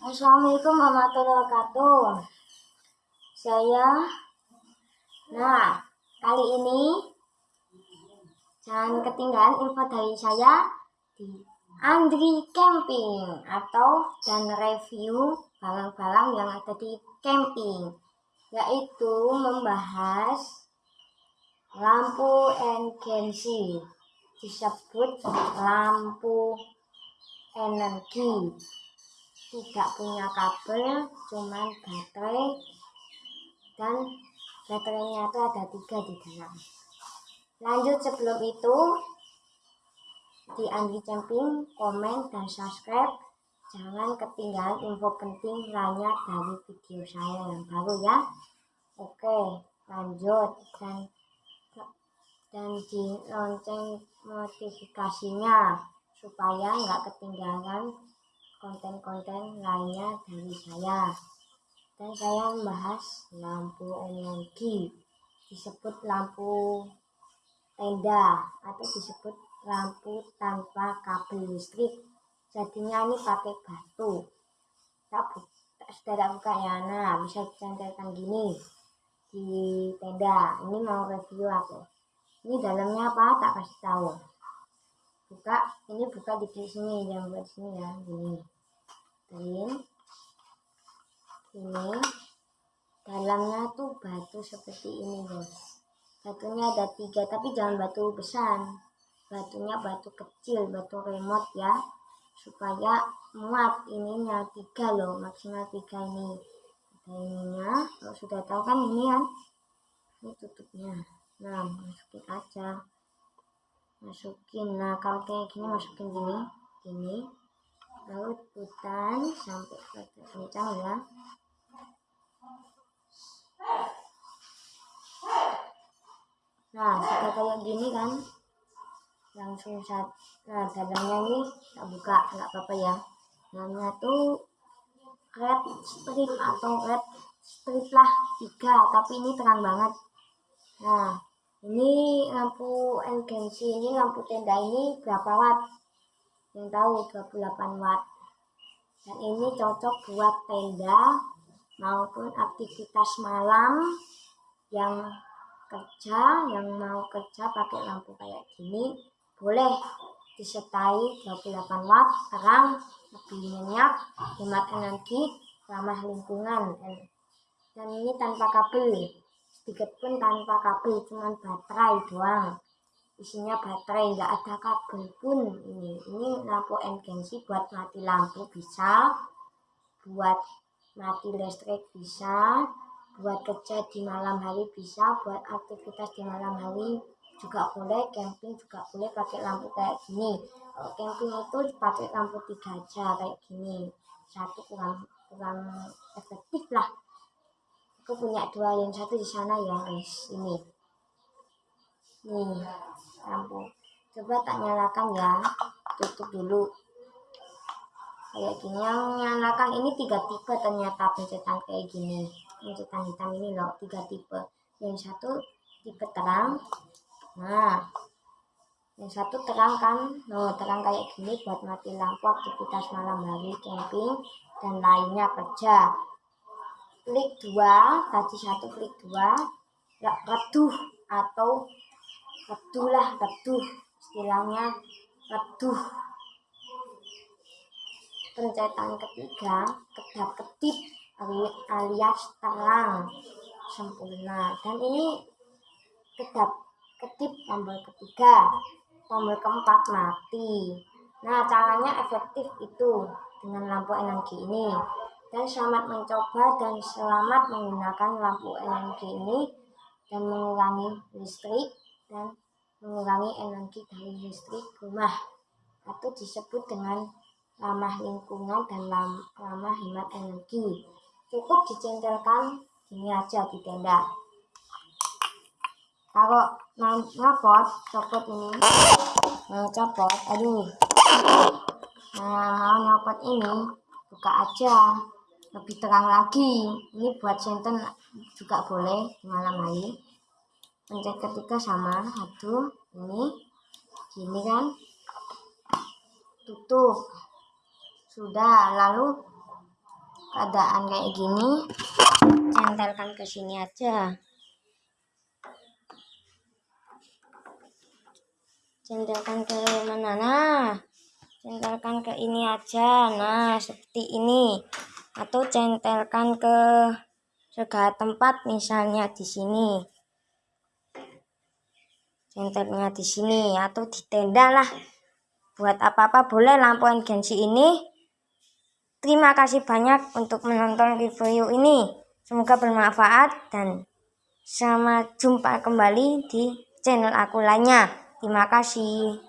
Assalamualaikum warahmatullahi wabarakatuh. Saya, nah kali ini jangan ketinggalan info dari saya di Andri Camping atau dan review barang-barang yang ada di camping, yaitu membahas lampu NGC disebut lampu energi tidak punya kabel cuman baterai. Dan baterainya itu ada tiga di dalam. Lanjut sebelum itu di Andi Camping komen dan subscribe. Jangan ketinggalan info penting lainnya dari video saya yang baru ya. Oke lanjut. Dan dan di lonceng notifikasinya supaya nggak ketinggalan konten-konten lainnya dari saya. Dan saya membahas lampu energi disebut lampu tenda atau disebut lampu tanpa kabel listrik. Jadinya ini pakai batu. Tak, tak sudah tak buka ya nah bisa dicantelkan gini di tenda. Ini mau review aku. Ini dalamnya apa? Tak kasih tahu buka ini buka di sini yang buat sini ya gini ini ini. Dalamnya tuh batu seperti ini guys. Batunya ada tiga tapi jangan batu besar. Batunya batu kecil batu remote ya supaya muat ininya tiga loh maksimal tiga ini. Ada ininya kalau sudah tahu kan ini kan ini tutupnya. Nah masukin aja masukin. Nah kalau kayak gini masukin gini gini. Lalu putar sampai kencang ya. Nah sudah kayak gini kan? Langsung saat nah ini tak buka nggak apa-apa ya. Namanya tuh red strip atau red strip lah tiga tapi ini terang banget. Nah ini lampu urgensi ini lampu tenda ini berapa watt? Yang tahu 28 watt. Dan ini cocok buat tenda maupun aktivitas malam yang kerja yang mau kerja pakai lampu kayak gini boleh disertai 28 watt terang lebih minyak hemat energi ramah lingkungan. Dan ini tanpa kabel sedikit pun tanpa kabel cuman baterai doang. Isinya baterai nggak ada kabel pun. Ini ini lampu emergency buat mati lampu bisa buat mati listrik bisa buat kerja di malam hari bisa buat aktivitas di malam hari juga boleh camping juga boleh pakai lampu kayak gini. Camping itu pakai lampu tiga aja kayak gini. Satu kurang kurang efektif lah aku punya dua yang satu di sana ya guys. Ini. Nih lampu coba tak nyalakan ya. Tutup dulu. Kayak gini. Yang nyalakan ini tiga tipe ternyata pencetan kayak gini. Pencetan hitam ini loh tiga tipe. Yang satu tipe terang. Nah. Yang satu terang kan? Loh terang kayak gini buat mati lampu aktivitas malam hari camping dan lainnya kerja klik dua tadi satu klik dua. Reduh atau reduh lah reduh istilahnya reduh. Pencetan ketiga kedap ketip alias terang sempurna. Dan ini kedap ketip tombol ketiga tombol keempat mati. Nah caranya efektif itu dengan lampu energi ini dan selamat mencoba dan selamat menggunakan lampu energi ini dan mengurangi listrik dan mengurangi energi dari listrik rumah. Atau disebut dengan ramah lingkungan dan ramah hemat energi. Cukup dicentelkan ini aja di tenda. Kalau mau copot copot ini. Mau copot aduh. Nah nyopot ini buka aja lebih terang lagi ini buat senten juga boleh malam hari. Pencet ketiga sama satu ini gini kan? Tutup. Sudah lalu keadaan kayak gini centelkan ke sini aja. Centelkan ke mana? Nah centelkan ke ini aja. Nah seperti ini atau centelkan ke segala tempat misalnya di sini. Centelnya di sini atau di tenda lah. Buat apa-apa boleh lampu agensi ini. Terima kasih banyak untuk menonton review ini. Semoga bermanfaat dan sama jumpa kembali di channel aku lainnya. Terima kasih.